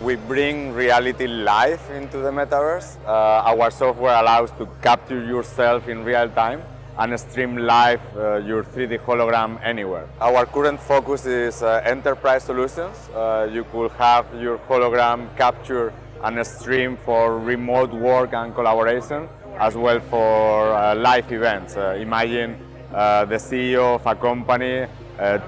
We bring reality live into the metaverse. Uh, our software allows to capture yourself in real time and stream live uh, your 3D hologram anywhere. Our current focus is uh, enterprise solutions. Uh, you could have your hologram capture and stream for remote work and collaboration, as well for uh, live events. Uh, imagine the CEO of a company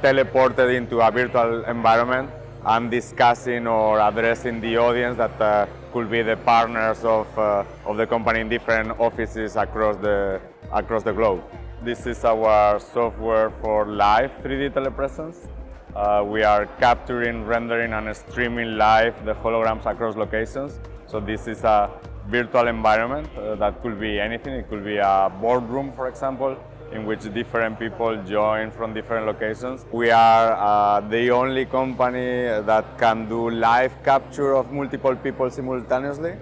teleported into a virtual environment and discussing or addressing the audience that could be the partners of, of the company in different offices across the, across the globe. This is our software for live 3D telepresence. Uh, we are capturing, rendering and streaming live the holograms across locations. So this is a virtual environment uh, that could be anything. It could be a boardroom, for example, in which different people join from different locations. We are uh, the only company that can do live capture of multiple people simultaneously.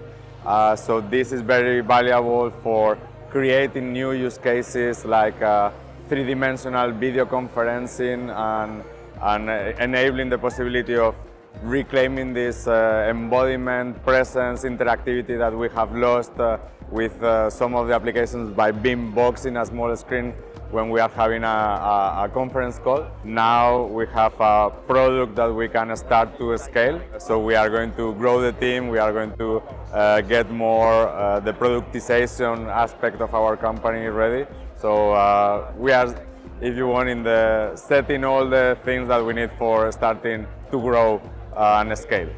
Uh, so this is very valuable for creating new use cases like uh, three-dimensional video conferencing and, and uh, enabling the possibility of reclaiming this uh, embodiment, presence, interactivity that we have lost uh, with uh, some of the applications by being boxing a small screen when we are having a, a, a, conference call. Now we have a product that we can start to scale. So we are going to grow the team, we are going to uh, get more uh, the productization aspect of our company ready. So uh, we are, if you want, in the setting all the things that we need for starting to grow uh, and scale.